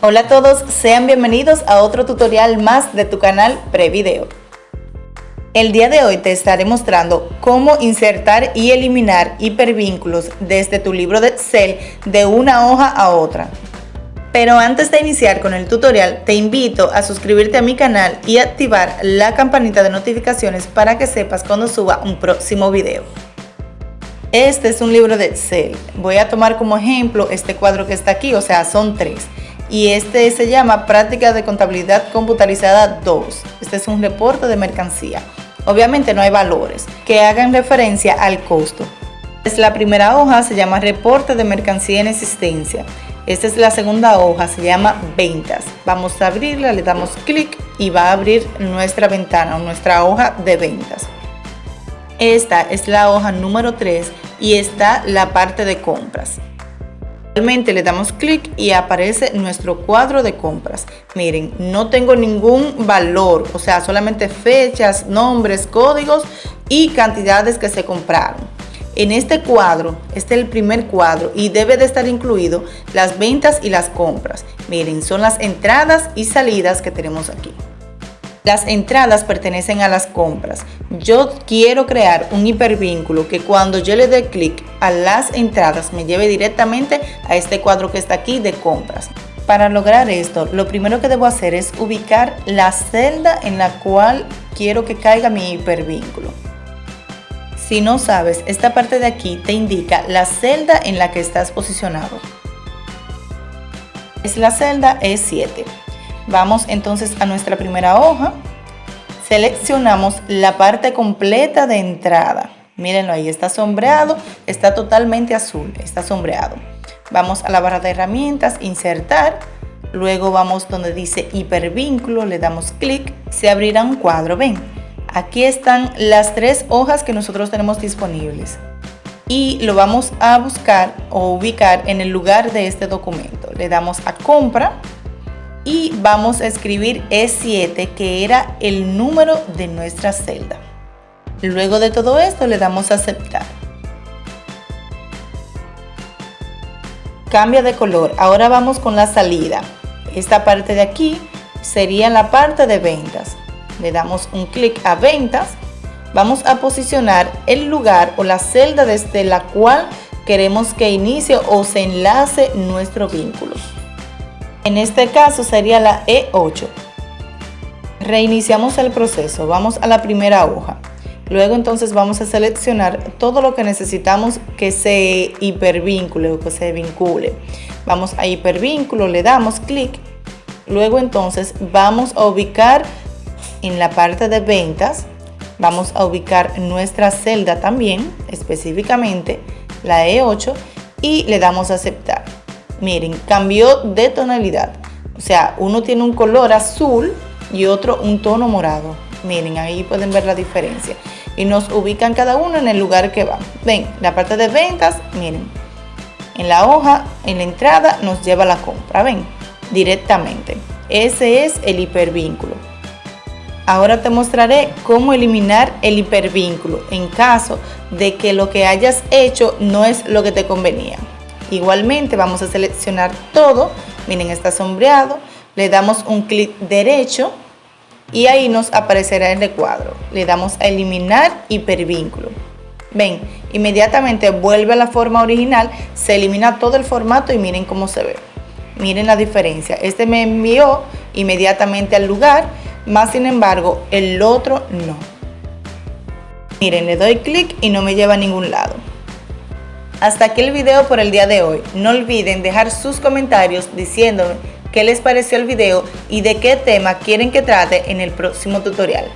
Hola a todos, sean bienvenidos a otro tutorial más de tu canal Prevideo. El día de hoy te estaré mostrando cómo insertar y eliminar hipervínculos desde tu libro de Excel de una hoja a otra. Pero antes de iniciar con el tutorial, te invito a suscribirte a mi canal y activar la campanita de notificaciones para que sepas cuando suba un próximo video. Este es un libro de Excel. Voy a tomar como ejemplo este cuadro que está aquí, o sea, son tres y este se llama Práctica de Contabilidad Computarizada 2. Este es un reporte de mercancía. Obviamente no hay valores que hagan referencia al costo. Es la primera hoja, se llama Reporte de Mercancía en Existencia. Esta es la segunda hoja, se llama Ventas. Vamos a abrirla, le damos clic y va a abrir nuestra ventana, nuestra hoja de ventas. Esta es la hoja número 3 y está la parte de compras le damos clic y aparece nuestro cuadro de compras. Miren, no tengo ningún valor, o sea, solamente fechas, nombres, códigos y cantidades que se compraron. En este cuadro, este es el primer cuadro y debe de estar incluido las ventas y las compras. Miren, son las entradas y salidas que tenemos aquí. Las entradas pertenecen a las compras. Yo quiero crear un hipervínculo que cuando yo le dé clic a las entradas me lleve directamente a este cuadro que está aquí de compras. Para lograr esto, lo primero que debo hacer es ubicar la celda en la cual quiero que caiga mi hipervínculo. Si no sabes, esta parte de aquí te indica la celda en la que estás posicionado. Es la celda E7. Vamos entonces a nuestra primera hoja. Seleccionamos la parte completa de entrada. Mírenlo ahí, está sombreado, está totalmente azul, está sombreado. Vamos a la barra de herramientas, insertar. Luego vamos donde dice hipervínculo, le damos clic, se abrirá un cuadro. Ven, aquí están las tres hojas que nosotros tenemos disponibles y lo vamos a buscar o ubicar en el lugar de este documento. Le damos a compra y vamos a escribir E7 que era el número de nuestra celda. Luego de todo esto le damos a aceptar. Cambia de color. Ahora vamos con la salida. Esta parte de aquí sería la parte de ventas. Le damos un clic a ventas. Vamos a posicionar el lugar o la celda desde la cual queremos que inicie o se enlace nuestro vínculo. En este caso sería la E8. Reiniciamos el proceso, vamos a la primera hoja. Luego entonces vamos a seleccionar todo lo que necesitamos que se hipervincule o que se vincule. Vamos a hipervínculo, le damos clic. Luego entonces vamos a ubicar en la parte de ventas, vamos a ubicar nuestra celda también, específicamente la E8 y le damos a aceptar miren, cambió de tonalidad. O sea, uno tiene un color azul y otro un tono morado. Miren, ahí pueden ver la diferencia. Y nos ubican cada uno en el lugar que va. Ven, la parte de ventas, miren. En la hoja, en la entrada, nos lleva la compra. Ven, directamente. Ese es el hipervínculo. Ahora te mostraré cómo eliminar el hipervínculo en caso de que lo que hayas hecho no es lo que te convenía. Igualmente vamos a seleccionar todo, miren está sombreado, le damos un clic derecho y ahí nos aparecerá el recuadro. Le damos a eliminar hipervínculo. Ven, inmediatamente vuelve a la forma original, se elimina todo el formato y miren cómo se ve. Miren la diferencia, este me envió inmediatamente al lugar, más sin embargo el otro no. Miren, le doy clic y no me lleva a ningún lado. Hasta aquí el video por el día de hoy. No olviden dejar sus comentarios diciéndome qué les pareció el video y de qué tema quieren que trate en el próximo tutorial.